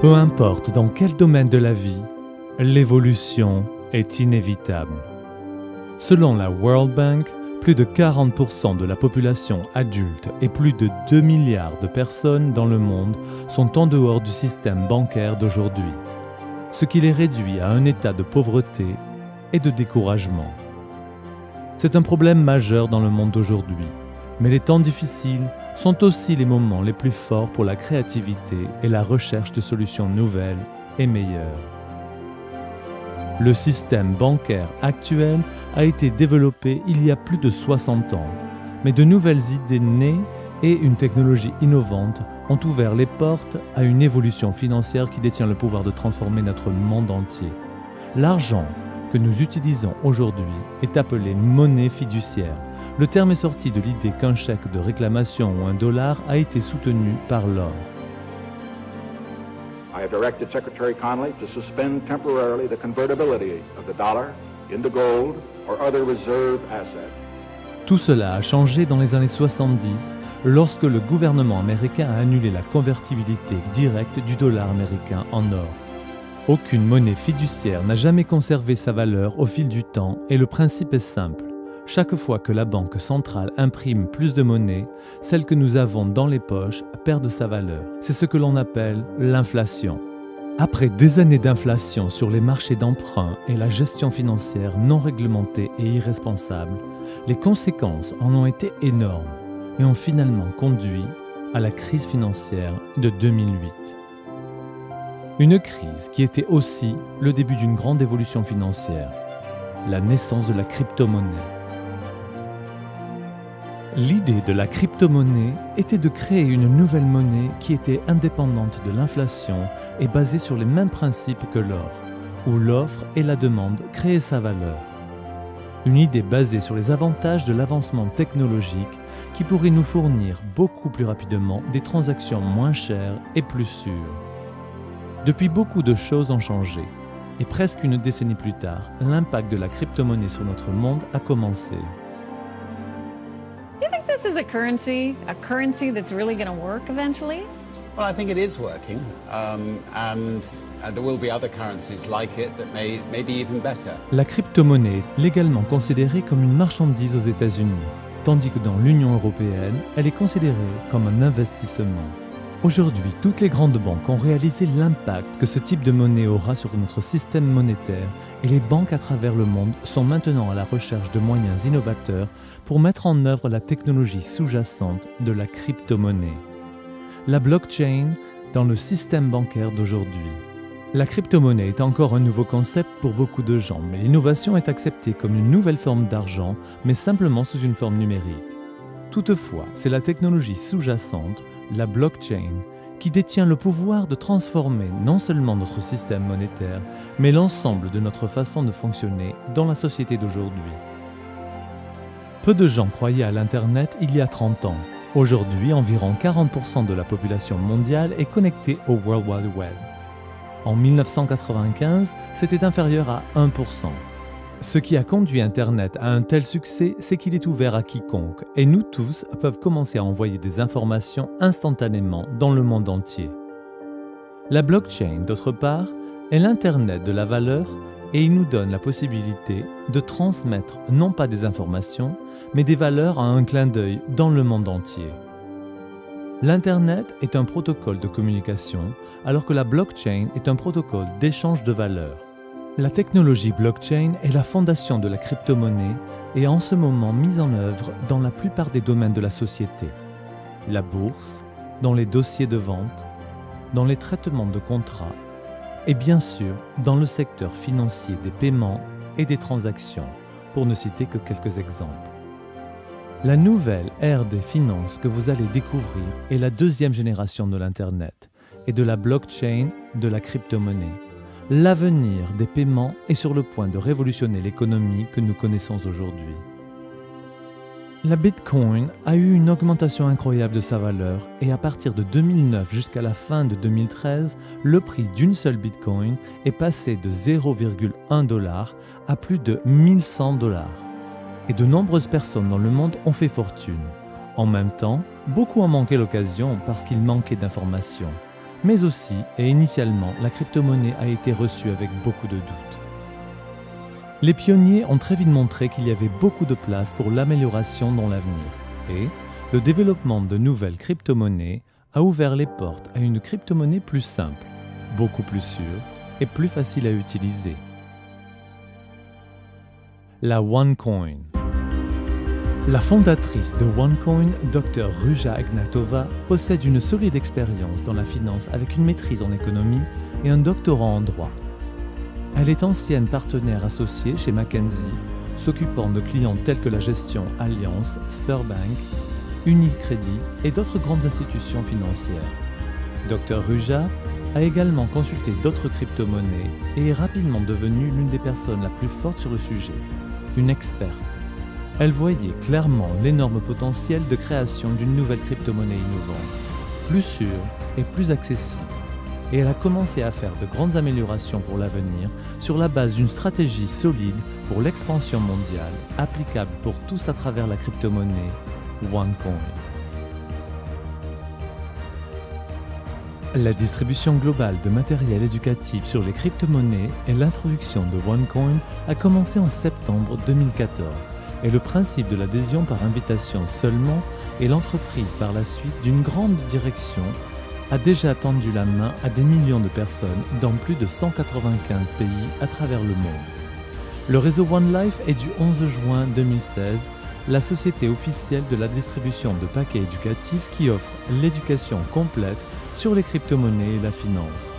Peu importe dans quel domaine de la vie, l'évolution est inévitable. Selon la World Bank, plus de 40% de la population adulte et plus de 2 milliards de personnes dans le monde sont en dehors du système bancaire d'aujourd'hui, ce qui les réduit à un état de pauvreté et de découragement. C'est un problème majeur dans le monde d'aujourd'hui, mais les temps difficiles sont aussi les moments les plus forts pour la créativité et la recherche de solutions nouvelles et meilleures. Le système bancaire actuel a été développé il y a plus de 60 ans, mais de nouvelles idées nées et une technologie innovante ont ouvert les portes à une évolution financière qui détient le pouvoir de transformer notre monde entier. L'argent que nous utilisons aujourd'hui est appelé monnaie fiduciaire. Le terme est sorti de l'idée qu'un chèque de réclamation ou un dollar a été soutenu par l'or. I have directed Secretary Connolly to suspend temporarily the convertibility of the dollar into gold or other reserve assets. Tout cela a changé dans les années 70 lorsque le gouvernement américain a annulé la convertibilité directe du dollar américain en or. Aucune monnaie fiduciaire n'a jamais conservé sa valeur au fil du temps et le principe est simple. Chaque fois que la banque centrale imprime plus de monnaie, celle que nous avons dans les poches perd de sa valeur. C'est ce que l'on appelle l'inflation. Après des années d'inflation sur les marchés d'emprunt et la gestion financière non réglementée et irresponsable, les conséquences en ont été énormes et ont finalement conduit à la crise financière de 2008. Une crise qui était aussi le début d'une grande évolution financière, la naissance de la crypto-monnaie. L'idée de la crypto-monnaie était de créer une nouvelle monnaie qui était indépendante de l'inflation et basée sur les mêmes principes que l'or, où l'offre et la demande créaient sa valeur. Une idée basée sur les avantages de l'avancement technologique qui pourrait nous fournir beaucoup plus rapidement des transactions moins chères et plus sûres. Depuis, beaucoup de choses ont changé. Et presque une décennie plus tard, l'impact de la crypto-monnaie sur notre monde a commencé. This is a currency, a currency that's really going to work eventually? Well, I think it is working, um, and uh, there will be other currencies like it that may, may be even better. La crypto-monnaie est légalement considérée comme une marchandise aux États-Unis, tandis que dans l'Union européenne, elle est considérée comme un investissement. Aujourd'hui, toutes les grandes banques ont réalisé l'impact que ce type de monnaie aura sur notre système monétaire et les banques à travers le monde sont maintenant à la recherche de moyens innovateurs pour mettre en œuvre la technologie sous-jacente de la crypto-monnaie. La blockchain dans le système bancaire d'aujourd'hui. La crypto-monnaie est encore un nouveau concept pour beaucoup de gens, mais l'innovation est acceptée comme une nouvelle forme d'argent, mais simplement sous une forme numérique. Toutefois, c'est la technologie sous-jacente, la blockchain, qui détient le pouvoir de transformer non seulement notre système monétaire, mais l'ensemble de notre façon de fonctionner dans la société d'aujourd'hui. Peu de gens croyaient à l'Internet il y a 30 ans. Aujourd'hui, environ 40% de la population mondiale est connectée au World Wide Web. En 1995, c'était inférieur à 1%. Ce qui a conduit Internet à un tel succès, c'est qu'il est ouvert à quiconque, et nous tous peuvent commencer à envoyer des informations instantanément dans le monde entier. La blockchain, d'autre part, est l'Internet de la valeur et il nous donne la possibilité de transmettre non pas des informations, mais des valeurs à un clin d'œil dans le monde entier. L'Internet est un protocole de communication, alors que la blockchain est un protocole d'échange de valeurs. La technologie blockchain est la fondation de la crypto-monnaie et en ce moment mise en œuvre dans la plupart des domaines de la société. La bourse, dans les dossiers de vente, dans les traitements de contrats et bien sûr dans le secteur financier des paiements et des transactions, pour ne citer que quelques exemples. La nouvelle ère des finances que vous allez découvrir est la deuxième génération de l'Internet et de la blockchain de la crypto-monnaie. L'avenir des paiements est sur le point de révolutionner l'économie que nous connaissons aujourd'hui. La Bitcoin a eu une augmentation incroyable de sa valeur et à partir de 2009 jusqu'à la fin de 2013, le prix d'une seule Bitcoin est passé de 0,1 dollar à plus de 1100 dollars. Et de nombreuses personnes dans le monde ont fait fortune. En même temps, beaucoup ont manqué l'occasion parce qu'ils manquaient d'informations. Mais aussi et initialement la crypto-monnaie a été reçue avec beaucoup de doutes. Les pionniers ont très vite montré qu'il y avait beaucoup de place pour l'amélioration dans l'avenir et le développement de nouvelles crypto-monnaies a ouvert les portes à une crypto-monnaie plus simple, beaucoup plus sûre et plus facile à utiliser. La OneCoin. La fondatrice de OneCoin, Dr Ruja Ignatova, possède une solide expérience dans la finance avec une maîtrise en économie et un doctorat en droit. Elle est ancienne partenaire associée chez McKinsey, s'occupant de clients tels que la gestion Alliance, Spurbank, Unicredit et d'autres grandes institutions financières. Dr Ruja a également consulté d'autres crypto-monnaies et est rapidement devenue l'une des personnes la plus forte sur le sujet, une experte. Elle voyait clairement l'énorme potentiel de création d'une nouvelle crypto-monnaie innovante, plus sûre et plus accessible et elle a commencé à faire de grandes améliorations pour l'avenir sur la base d'une stratégie solide pour l'expansion mondiale, applicable pour tous à travers la crypto-monnaie OneCoin. La distribution globale de matériel éducatif sur les crypto-monnaies et l'introduction de OneCoin a commencé en septembre 2014 et le principe de l'adhésion par invitation seulement est l'entreprise par la suite d'une grande direction a déjà tendu la main à des millions de personnes dans plus de 195 pays à travers le monde. Le réseau One Life est du 11 juin 2016 la société officielle de la distribution de paquets éducatifs qui offre l'éducation complète sur les crypto-monnaies et la finance.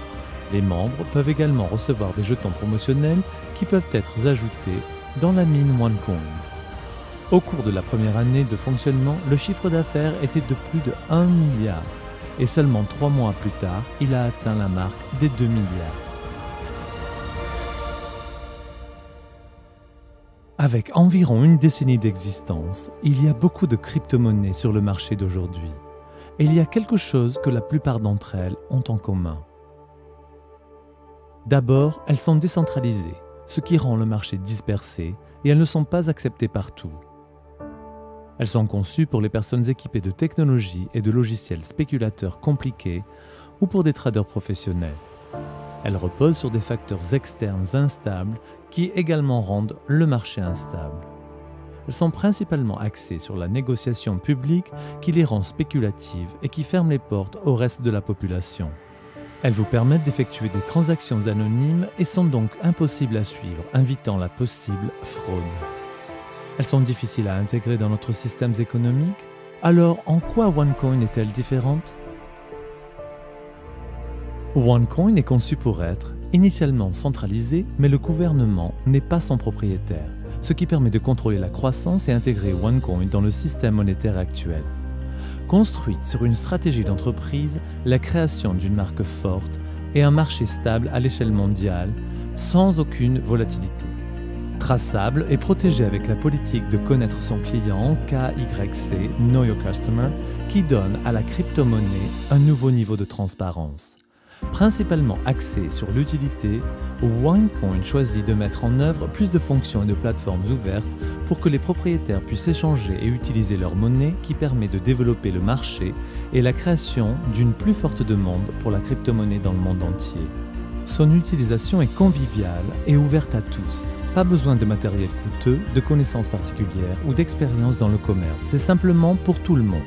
Les membres peuvent également recevoir des jetons promotionnels qui peuvent être ajoutés dans la mine OneCoins. Au cours de la première année de fonctionnement, le chiffre d'affaires était de plus de 1 milliard et seulement trois mois plus tard, il a atteint la marque des 2 milliards. Avec environ une décennie d'existence, il y a beaucoup de crypto-monnaies sur le marché d'aujourd'hui. Et il y a quelque chose que la plupart d'entre elles ont en commun. D'abord, elles sont décentralisées, ce qui rend le marché dispersé et elles ne sont pas acceptées partout. Elles sont conçues pour les personnes équipées de technologies et de logiciels spéculateurs compliqués ou pour des traders professionnels. Elles reposent sur des facteurs externes instables qui également rendent le marché instable. Elles sont principalement axées sur la négociation publique qui les rend spéculatives et qui ferme les portes au reste de la population. Elles vous permettent d'effectuer des transactions anonymes et sont donc impossibles à suivre, invitant la possible fraude. Elles sont difficiles à intégrer dans notre système économique. Alors, en quoi OneCoin est-elle différente? OneCoin est conçu pour être initialement centralisé, mais le gouvernement n'est pas son propriétaire, ce qui permet de contrôler la croissance et intégrer OneCoin dans le système monétaire actuel. Construite sur une stratégie d'entreprise, la création d'une marque forte et un marché stable à l'échelle mondiale, sans aucune volatilité traçable et protégé avec la politique de connaître son client KYC, Know Your Customer, qui donne à la crypto-monnaie un nouveau niveau de transparence. Principalement axé sur l'utilité, OneCoin choisit de mettre en œuvre plus de fonctions et de plateformes ouvertes pour que les propriétaires puissent échanger et utiliser leur monnaie qui permet de développer le marché et la création d'une plus forte demande pour la crypto-monnaie dans le monde entier. Son utilisation est conviviale et ouverte à tous, pas besoin de matériel coûteux, de connaissances particulières ou d'expérience dans le commerce. C'est simplement pour tout le monde.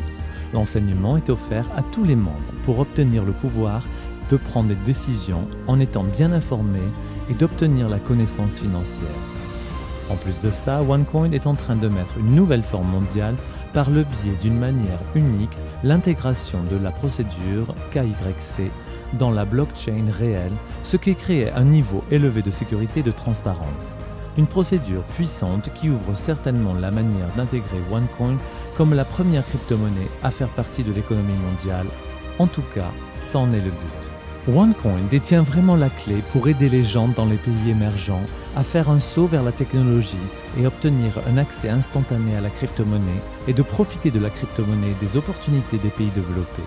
L'enseignement est offert à tous les membres pour obtenir le pouvoir de prendre des décisions en étant bien informés et d'obtenir la connaissance financière. En plus de ça, OneCoin est en train de mettre une nouvelle forme mondiale par le biais d'une manière unique l'intégration de la procédure KYC dans la blockchain réelle, ce qui crée un niveau élevé de sécurité et de transparence. Une procédure puissante qui ouvre certainement la manière d'intégrer OneCoin comme la première crypto-monnaie à faire partie de l'économie mondiale. En tout cas, ça en est le but. OneCoin détient vraiment la clé pour aider les gens dans les pays émergents à faire un saut vers la technologie et obtenir un accès instantané à la crypto-monnaie et de profiter de la crypto-monnaie des opportunités des pays développés.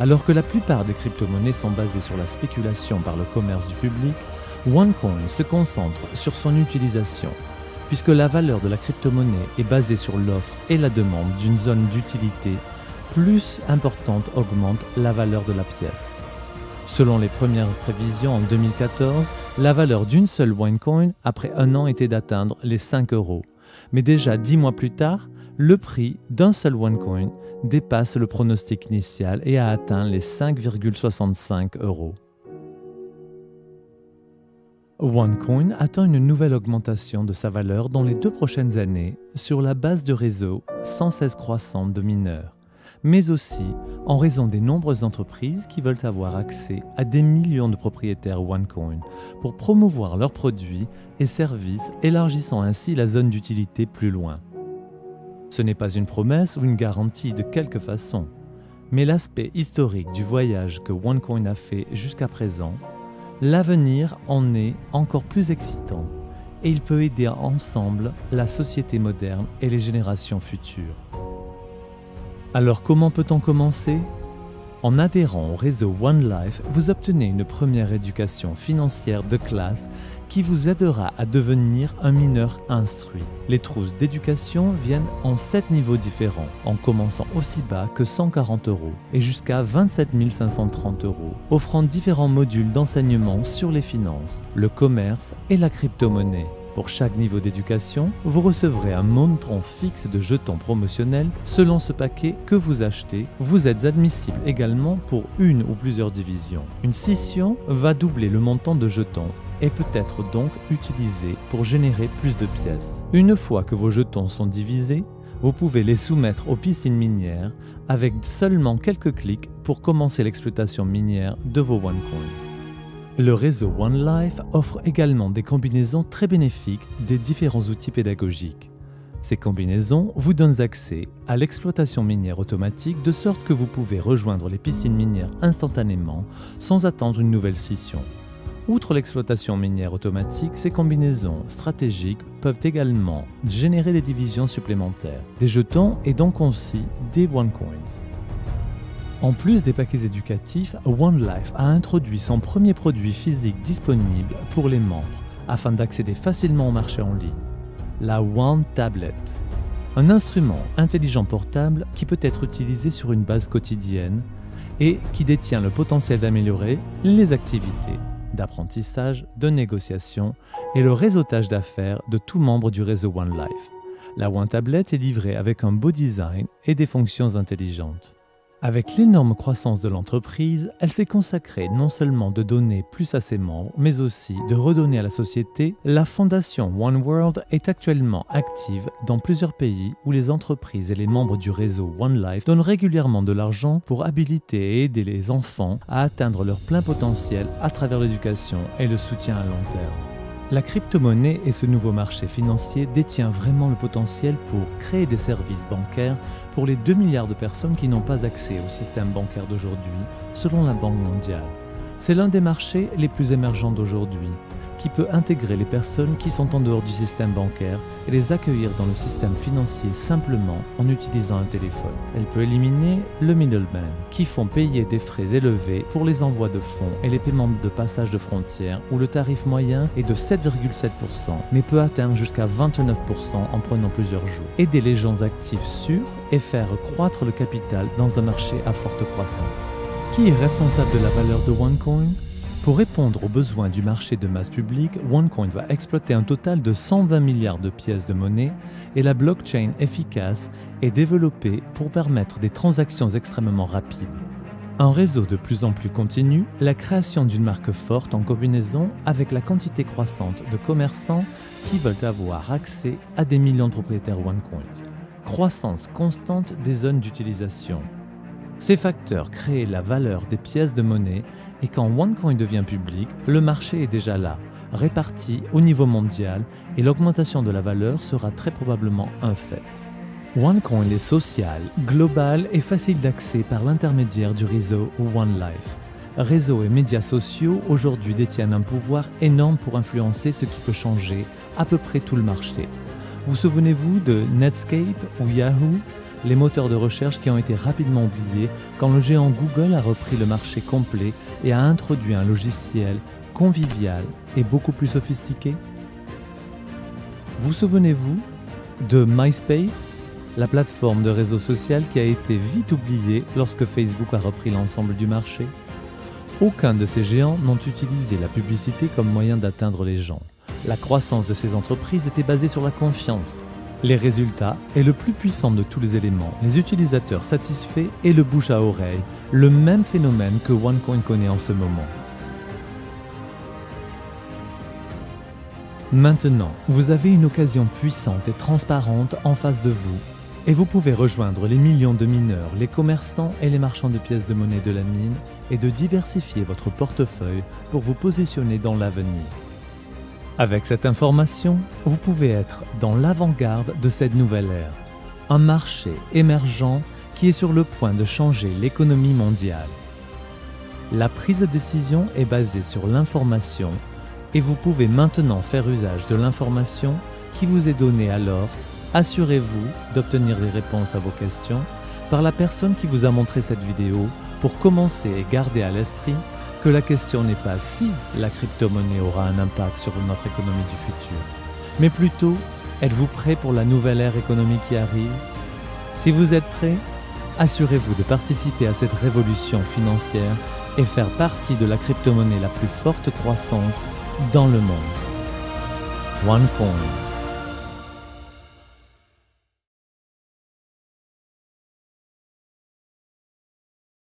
Alors que la plupart des crypto-monnaies sont basées sur la spéculation par le commerce du public, OneCoin se concentre sur son utilisation, puisque la valeur de la crypto-monnaie est basée sur l'offre et la demande d'une zone d'utilité plus importante augmente la valeur de la pièce. Selon les premières prévisions en 2014, la valeur d'une seule OneCoin après un an était d'atteindre les 5 euros. Mais déjà dix mois plus tard, le prix d'un seul OneCoin dépasse le pronostic initial et a atteint les 5,65 euros. OneCoin attend une nouvelle augmentation de sa valeur dans les deux prochaines années sur la base de réseaux sans cesse croissante de mineurs, mais aussi en raison des nombreuses entreprises qui veulent avoir accès à des millions de propriétaires OneCoin pour promouvoir leurs produits et services, élargissant ainsi la zone d'utilité plus loin. Ce n'est pas une promesse ou une garantie de quelque façon, mais l'aspect historique du voyage que OneCoin a fait jusqu'à présent L'avenir en est encore plus excitant et il peut aider ensemble la société moderne et les générations futures. Alors comment peut-on commencer? En adhérant au réseau One Life, vous obtenez une première éducation financière de classe qui vous aidera à devenir un mineur instruit. Les trousses d'éducation viennent en 7 niveaux différents, en commençant aussi bas que 140 euros et jusqu'à 27 530 euros, offrant différents modules d'enseignement sur les finances, le commerce et la crypto-monnaie. Pour chaque niveau d'éducation, vous recevrez un montant fixe de jetons promotionnels selon ce paquet que vous achetez. Vous êtes admissible également pour une ou plusieurs divisions. Une scission va doubler le montant de jetons et peut être donc utilisé pour générer plus de pièces. Une fois que vos jetons sont divisés, vous pouvez les soumettre aux piscines minières avec seulement quelques clics pour commencer l'exploitation minière de vos OneCoin. Le réseau OneLife offre également des combinaisons très bénéfiques des différents outils pédagogiques. Ces combinaisons vous donnent accès à l'exploitation minière automatique de sorte que vous pouvez rejoindre les piscines minières instantanément sans attendre une nouvelle scission. Outre l'exploitation minière automatique, ces combinaisons stratégiques peuvent également générer des divisions supplémentaires, des jetons et donc aussi des OneCoins. En plus des paquets éducatifs, OneLife a introduit son premier produit physique disponible pour les membres afin d'accéder facilement au marché en ligne, la One Tablet. Un instrument intelligent portable qui peut être utilisé sur une base quotidienne et qui détient le potentiel d'améliorer les activités d'apprentissage, de négociation et le réseautage d'affaires de tout membre du réseau OneLife. La One Tablet est livrée avec un beau design et des fonctions intelligentes. Avec l'énorme croissance de l'entreprise, elle s'est consacrée non seulement de donner plus à ses membres, mais aussi de redonner à la société. La fondation One World est actuellement active dans plusieurs pays où les entreprises et les membres du réseau One Life donnent régulièrement de l'argent pour habiliter et aider les enfants à atteindre leur plein potentiel à travers l'éducation et le soutien à long terme. La crypto-monnaie et ce nouveau marché financier détient vraiment le potentiel pour créer des services bancaires pour les 2 milliards de personnes qui n'ont pas accès au système bancaire d'aujourd'hui, selon la Banque mondiale. C'est l'un des marchés les plus émergents d'aujourd'hui qui peut intégrer les personnes qui sont en dehors du système bancaire et les accueillir dans le système financier simplement en utilisant un téléphone. Elle peut éliminer le middleman, qui font payer des frais élevés pour les envois de fonds et les paiements de passage de frontières, où le tarif moyen est de 7,7%, mais peut atteindre jusqu'à 29% en prenant plusieurs jours. Aider les gens actifs sûrs et faire croître le capital dans un marché à forte croissance. Qui est responsable de la valeur de OneCoin? Pour répondre aux besoins du marché de masse publique, OneCoin va exploiter un total de 120 milliards de pièces de monnaie et la blockchain efficace est développée pour permettre des transactions extrêmement rapides. Un réseau de plus en plus continu, la création d'une marque forte en combinaison avec la quantité croissante de commerçants qui veulent avoir accès à des millions de propriétaires OneCoin. Croissance constante des zones d'utilisation, ces facteurs créent la valeur des pièces de monnaie et quand OneCoin devient public, le marché est déjà là, réparti au niveau mondial et l'augmentation de la valeur sera très probablement un fait. OneCoin est social, global et facile d'accès par l'intermédiaire du réseau OneLife. Réseaux et médias sociaux aujourd'hui détiennent un pouvoir énorme pour influencer ce qui peut changer à peu près tout le marché. Vous souvenez-vous de Netscape ou Yahoo? Les moteurs de recherche qui ont été rapidement oubliés quand le géant Google a repris le marché complet et a introduit un logiciel convivial et beaucoup plus sophistiqué Vous souvenez-vous de MySpace, la plateforme de réseau social qui a été vite oubliée lorsque Facebook a repris l'ensemble du marché? Aucun de ces géants n'ont utilisé la publicité comme moyen d'atteindre les gens. La croissance de ces entreprises était basée sur la confiance. Les résultats est le plus puissant de tous les éléments, les utilisateurs satisfaits et le bouche à oreille, le même phénomène que OneCoin connaît en ce moment. Maintenant, vous avez une occasion puissante et transparente en face de vous et vous pouvez rejoindre les millions de mineurs, les commerçants et les marchands de pièces de monnaie de la mine et de diversifier votre portefeuille pour vous positionner dans l'avenir. Avec cette information, vous pouvez être dans l'avant-garde de cette nouvelle ère, un marché émergent qui est sur le point de changer l'économie mondiale. La prise de décision est basée sur l'information et vous pouvez maintenant faire usage de l'information qui vous est donnée alors. Assurez-vous d'obtenir les réponses à vos questions par la personne qui vous a montré cette vidéo pour commencer et garder à l'esprit que la question n'est pas si la crypto-monnaie aura un impact sur notre économie du futur, mais plutôt êtes-vous prêt pour la nouvelle ère économique qui arrive? Si vous êtes prêt, assurez-vous de participer à cette révolution financière et faire partie de la crypto-monnaie la plus forte croissance dans le monde. OneCoin.